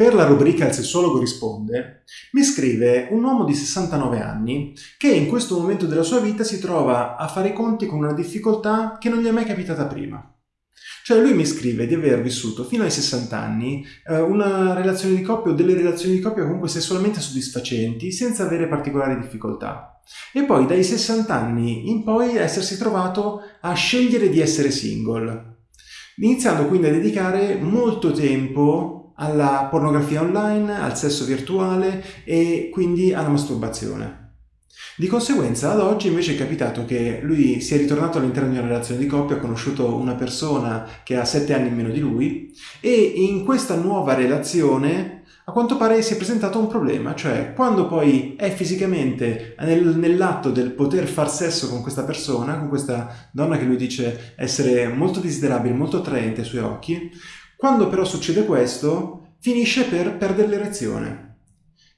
per la rubrica Il sessuologo risponde, mi scrive un uomo di 69 anni che in questo momento della sua vita si trova a fare i conti con una difficoltà che non gli è mai capitata prima. Cioè lui mi scrive di aver vissuto fino ai 60 anni eh, una relazione di coppia o delle relazioni di coppia comunque sessualmente soddisfacenti senza avere particolari difficoltà. E poi dai 60 anni in poi essersi trovato a scegliere di essere single, iniziando quindi a dedicare molto tempo alla pornografia online, al sesso virtuale e quindi alla masturbazione. Di conseguenza ad oggi invece è capitato che lui sia ritornato all'interno di una relazione di coppia, ha conosciuto una persona che ha 7 anni in meno di lui e in questa nuova relazione a quanto pare si è presentato un problema, cioè quando poi è fisicamente nel, nell'atto del poter far sesso con questa persona, con questa donna che lui dice essere molto desiderabile, molto attraente ai suoi occhi, quando però succede questo finisce per perdere l'erezione.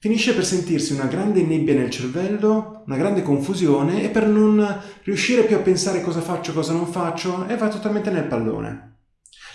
Finisce per sentirsi una grande nebbia nel cervello, una grande confusione e per non riuscire più a pensare cosa faccio, cosa non faccio e va totalmente nel pallone.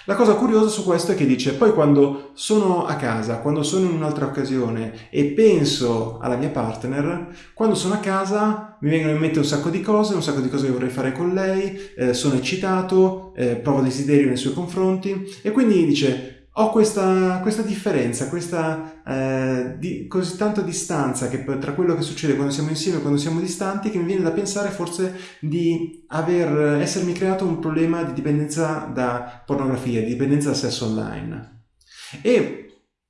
La cosa curiosa su questo è che dice poi quando sono a casa, quando sono in un'altra occasione e penso alla mia partner, quando sono a casa mi vengono in mente un sacco di cose, un sacco di cose che vorrei fare con lei, eh, sono eccitato, eh, provo desiderio nei suoi confronti e quindi dice ho questa, questa differenza, questa eh, di, così tanta distanza che, tra quello che succede quando siamo insieme e quando siamo distanti che mi viene da pensare forse di aver, essermi creato un problema di dipendenza da pornografia, di dipendenza da sesso online. E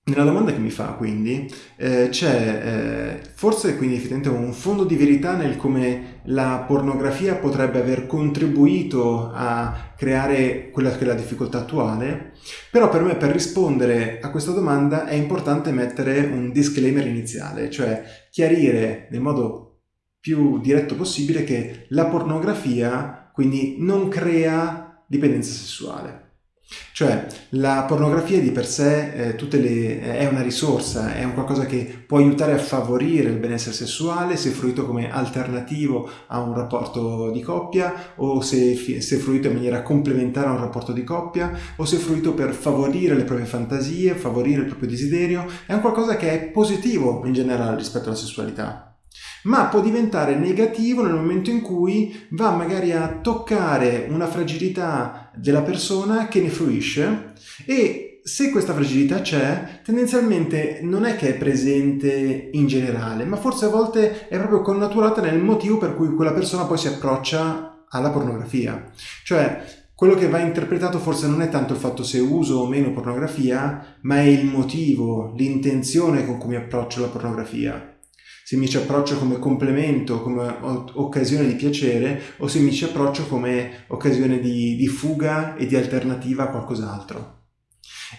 nella domanda che mi fa quindi eh, c'è eh, forse quindi effettivamente un fondo di verità nel come la pornografia potrebbe aver contribuito a creare quella che è la difficoltà attuale, però per me per rispondere a questa domanda è importante mettere un disclaimer iniziale, cioè chiarire nel modo più diretto possibile che la pornografia quindi non crea dipendenza sessuale. Cioè la pornografia di per sé eh, le, è una risorsa, è un qualcosa che può aiutare a favorire il benessere sessuale se fruito come alternativo a un rapporto di coppia o se, se fruito in maniera complementare a un rapporto di coppia o se fruito per favorire le proprie fantasie, favorire il proprio desiderio, è un qualcosa che è positivo in generale rispetto alla sessualità. Ma può diventare negativo nel momento in cui va magari a toccare una fragilità della persona che ne fruisce e se questa fragilità c'è, tendenzialmente non è che è presente in generale, ma forse a volte è proprio connaturata nel motivo per cui quella persona poi si approccia alla pornografia. Cioè, quello che va interpretato forse non è tanto il fatto se uso o meno pornografia, ma è il motivo, l'intenzione con cui mi approccio alla pornografia se mi ci approccio come complemento, come occasione di piacere o se mi ci approccio come occasione di, di fuga e di alternativa a qualcos'altro.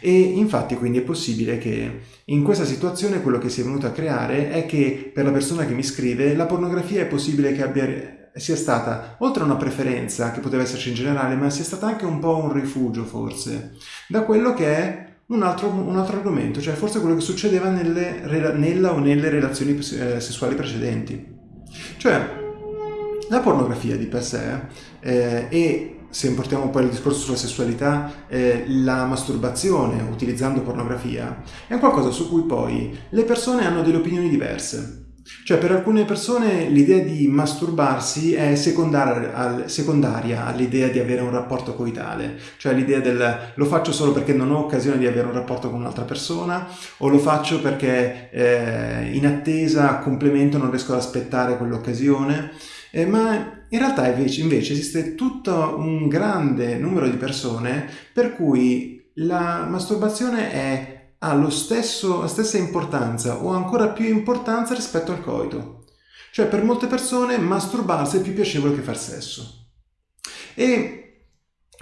E infatti quindi è possibile che in questa situazione quello che si è venuto a creare è che per la persona che mi scrive la pornografia è possibile che abbia, sia stata, oltre a una preferenza che poteva esserci in generale, ma sia stata anche un po' un rifugio forse, da quello che è un altro, un altro, argomento, cioè forse quello che succedeva nelle, nella o nelle relazioni eh, sessuali precedenti. Cioè, la pornografia di per sé eh, e se importiamo poi il discorso sulla sessualità, eh, la masturbazione utilizzando pornografia è qualcosa su cui poi le persone hanno delle opinioni diverse. Cioè per alcune persone l'idea di masturbarsi è secondaria, secondaria all'idea di avere un rapporto coitale, cioè l'idea del lo faccio solo perché non ho occasione di avere un rapporto con un'altra persona o lo faccio perché eh, in attesa, a complemento, non riesco ad aspettare quell'occasione. Eh, ma in realtà invece, invece esiste tutto un grande numero di persone per cui la masturbazione è ha stesso, la stessa importanza o ancora più importanza rispetto al coito. Cioè per molte persone masturbarsi è più piacevole che far sesso. E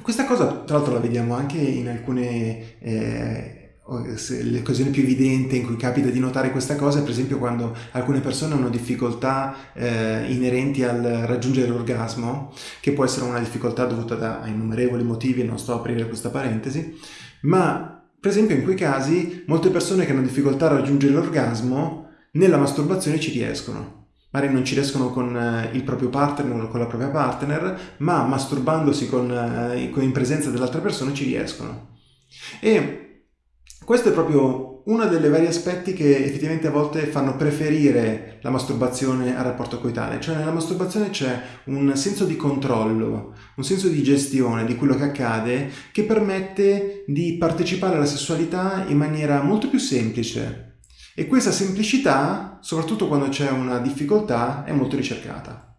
questa cosa tra l'altro la vediamo anche in alcune... Eh, le occasioni più evidenti in cui capita di notare questa cosa è per esempio quando alcune persone hanno difficoltà eh, inerenti al raggiungere l'orgasmo, che può essere una difficoltà dovuta da, innumerevoli motivi, non sto a aprire questa parentesi, ma per esempio in quei casi molte persone che hanno difficoltà a raggiungere l'orgasmo nella masturbazione ci riescono. Magari non ci riescono con eh, il proprio partner o con la propria partner, ma masturbandosi con, eh, in presenza dell'altra persona ci riescono. E questo è proprio uno dei vari aspetti che effettivamente a volte fanno preferire la masturbazione al rapporto coitale, cioè nella masturbazione c'è un senso di controllo, un senso di gestione di quello che accade che permette di partecipare alla sessualità in maniera molto più semplice e questa semplicità, soprattutto quando c'è una difficoltà, è molto ricercata.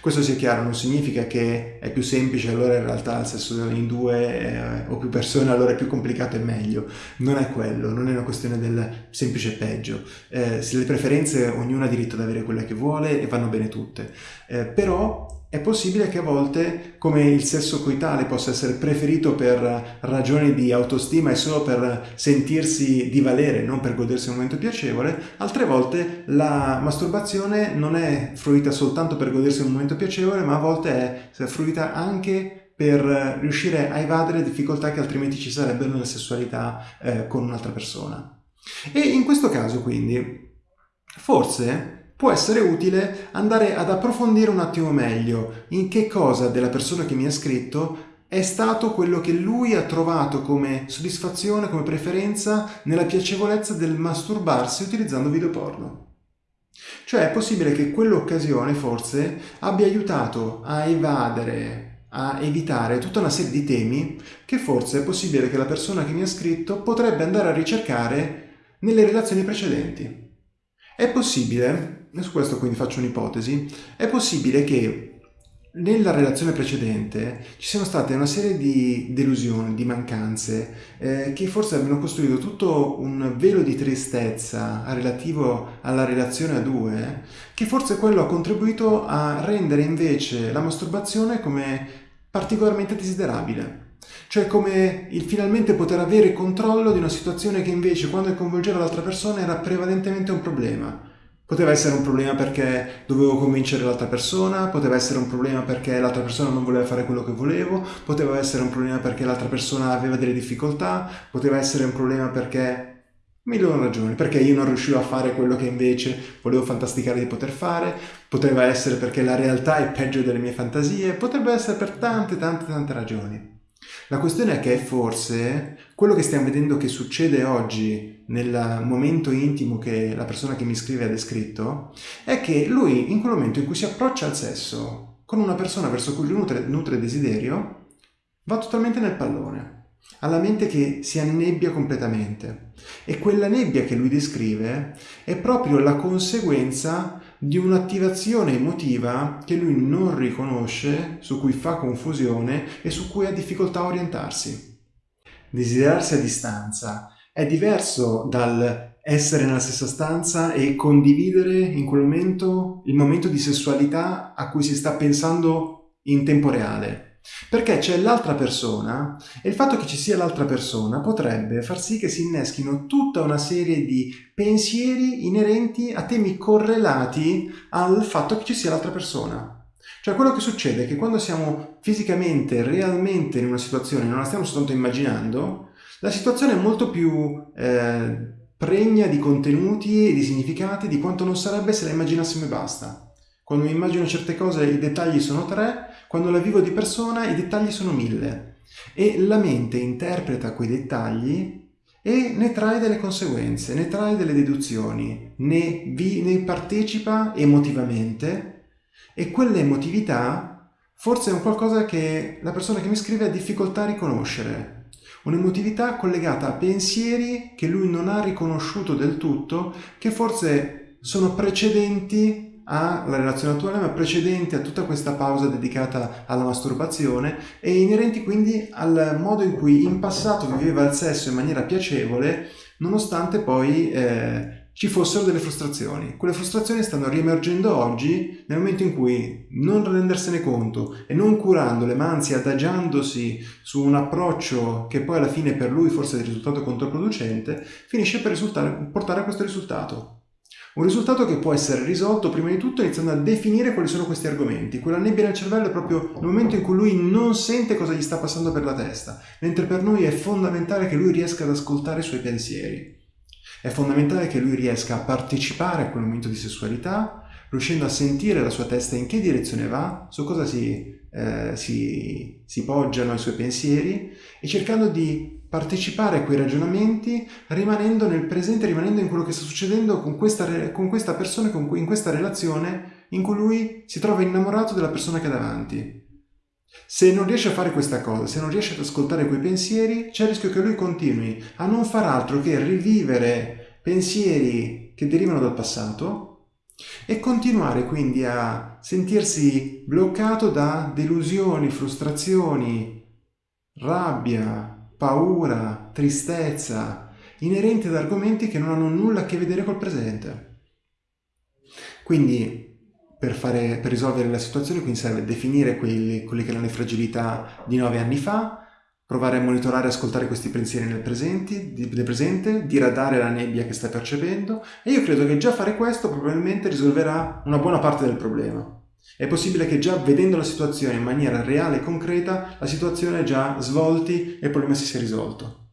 Questo sia chiaro, non significa che è più semplice, allora in realtà il sesso in due eh, o più persone allora è più complicato e meglio. Non è quello, non è una questione del semplice peggio. Eh, se le preferenze ognuno ha diritto ad avere quelle che vuole e vanno bene tutte. Eh, però è possibile che a volte, come il sesso coitale possa essere preferito per ragioni di autostima e solo per sentirsi di valere, non per godersi un momento piacevole, altre volte la masturbazione non è fruita soltanto per godersi un momento piacevole, ma a volte è fruita anche per riuscire a evadere difficoltà che altrimenti ci sarebbero nella sessualità eh, con un'altra persona. E in questo caso quindi, forse può essere utile andare ad approfondire un attimo meglio in che cosa della persona che mi ha scritto è stato quello che lui ha trovato come soddisfazione, come preferenza nella piacevolezza del masturbarsi utilizzando video porno. Cioè è possibile che quell'occasione forse abbia aiutato a evadere, a evitare tutta una serie di temi che forse è possibile che la persona che mi ha scritto potrebbe andare a ricercare nelle relazioni precedenti. È possibile, su questo quindi faccio un'ipotesi, è possibile che nella relazione precedente ci siano state una serie di delusioni, di mancanze, eh, che forse abbiano costruito tutto un velo di tristezza relativo alla relazione a due, che forse quello ha contribuito a rendere invece la masturbazione come particolarmente desiderabile. Cioè come il finalmente poter avere controllo di una situazione che invece quando coinvolgeva l'altra persona era prevalentemente un problema. Poteva essere un problema perché dovevo convincere l'altra persona, poteva essere un problema perché l'altra persona non voleva fare quello che volevo, poteva essere un problema perché l'altra persona aveva delle difficoltà, poteva essere un problema perché milioni ragioni, perché io non riuscivo a fare quello che invece volevo fantasticare di poter fare, poteva essere perché la realtà è peggio delle mie fantasie, potrebbe essere per tante tante tante ragioni. La questione è che forse quello che stiamo vedendo che succede oggi nel momento intimo che la persona che mi scrive ha descritto è che lui in quel momento in cui si approccia al sesso con una persona verso cui lui nutre, nutre desiderio va totalmente nel pallone ha la mente che si annebbia completamente. E quella nebbia che lui descrive è proprio la conseguenza di un'attivazione emotiva che lui non riconosce, su cui fa confusione e su cui ha difficoltà a orientarsi. Desiderarsi a distanza è diverso dal essere nella stessa stanza e condividere in quel momento il momento di sessualità a cui si sta pensando in tempo reale. Perché c'è l'altra persona e il fatto che ci sia l'altra persona potrebbe far sì che si inneschino tutta una serie di pensieri inerenti a temi correlati al fatto che ci sia l'altra persona. Cioè quello che succede è che quando siamo fisicamente, realmente in una situazione, non la stiamo soltanto immaginando, la situazione è molto più eh, pregna di contenuti e di significati di quanto non sarebbe se la immaginassimo e basta. Quando mi immagino certe cose i dettagli sono tre, quando la vivo di persona i dettagli sono mille e la mente interpreta quei dettagli e ne trae delle conseguenze, ne trae delle deduzioni, ne, vi, ne partecipa emotivamente e quell'emotività forse è un qualcosa che la persona che mi scrive ha difficoltà a riconoscere. Un'emotività collegata a pensieri che lui non ha riconosciuto del tutto, che forse sono precedenti alla relazione attuale ma precedente a tutta questa pausa dedicata alla masturbazione e inerenti quindi al modo in cui in passato viveva il sesso in maniera piacevole nonostante poi eh, ci fossero delle frustrazioni. Quelle frustrazioni stanno riemergendo oggi nel momento in cui non rendersene conto e non curandole, ma anzi adagiandosi su un approccio che poi alla fine per lui forse è risultato controproducente, finisce per portare a questo risultato. Un risultato che può essere risolto prima di tutto iniziando a definire quali sono questi argomenti. Quella nebbia nel cervello è proprio il momento in cui lui non sente cosa gli sta passando per la testa, mentre per noi è fondamentale che lui riesca ad ascoltare i suoi pensieri. È fondamentale che lui riesca a partecipare a quel momento di sessualità, riuscendo a sentire la sua testa in che direzione va, su cosa si, eh, si, si poggiano i suoi pensieri e cercando di partecipare a quei ragionamenti rimanendo nel presente, rimanendo in quello che sta succedendo con questa, con questa persona, con, in questa relazione in cui lui si trova innamorato della persona che ha davanti. Se non riesce a fare questa cosa, se non riesce ad ascoltare quei pensieri, c'è il rischio che lui continui a non far altro che rivivere pensieri che derivano dal passato e continuare quindi a sentirsi bloccato da delusioni, frustrazioni, rabbia, paura, tristezza, inerenti ad argomenti che non hanno nulla a che vedere col presente. Quindi per, fare, per risolvere la situazione quindi serve definire quelli, quelle che erano le fragilità di nove anni fa, provare a monitorare e ascoltare questi pensieri nel, presenti, nel presente, diradare la nebbia che stai percependo e io credo che già fare questo probabilmente risolverà una buona parte del problema. È possibile che già vedendo la situazione in maniera reale e concreta, la situazione già svolti e il problema si sia risolto.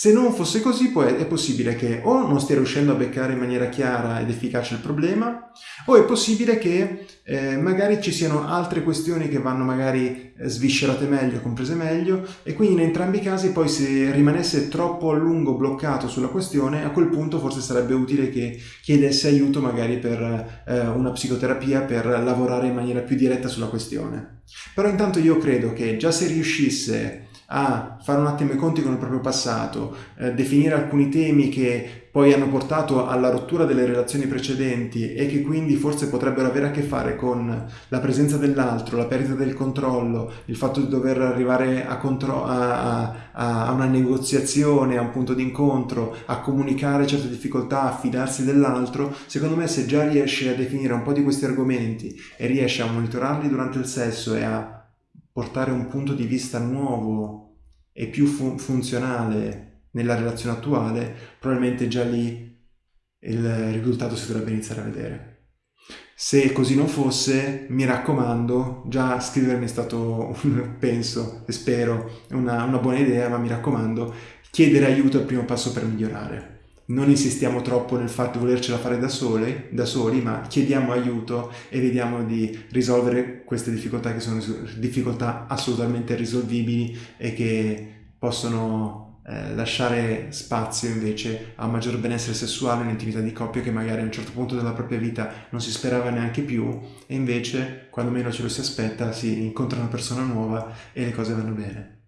Se non fosse così poi è possibile che o non stia riuscendo a beccare in maniera chiara ed efficace il problema o è possibile che eh, magari ci siano altre questioni che vanno magari eh, sviscerate meglio, comprese meglio e quindi in entrambi i casi poi se rimanesse troppo a lungo bloccato sulla questione a quel punto forse sarebbe utile che chiedesse aiuto magari per eh, una psicoterapia per lavorare in maniera più diretta sulla questione. Però intanto io credo che già se riuscisse a fare un attimo i conti con il proprio passato, eh, definire alcuni temi che poi hanno portato alla rottura delle relazioni precedenti e che quindi forse potrebbero avere a che fare con la presenza dell'altro, la perdita del controllo, il fatto di dover arrivare a, a, a, a una negoziazione, a un punto di incontro, a comunicare certe difficoltà, a fidarsi dell'altro, secondo me se già riesce a definire un po' di questi argomenti e riesce a monitorarli durante il sesso e a portare un punto di vista nuovo e più fu funzionale nella relazione attuale, probabilmente già lì il risultato si dovrebbe iniziare a vedere. Se così non fosse, mi raccomando, già scrivermi è stato, penso e spero, una, una buona idea, ma mi raccomando, chiedere aiuto è il primo passo per migliorare non insistiamo troppo nel fatto di volercela fare da soli, da soli, ma chiediamo aiuto e vediamo di risolvere queste difficoltà che sono difficoltà assolutamente risolvibili e che possono eh, lasciare spazio invece a maggior benessere sessuale, un'intimità di coppia che magari a un certo punto della propria vita non si sperava neanche più e invece quando meno ce lo si aspetta si incontra una persona nuova e le cose vanno bene.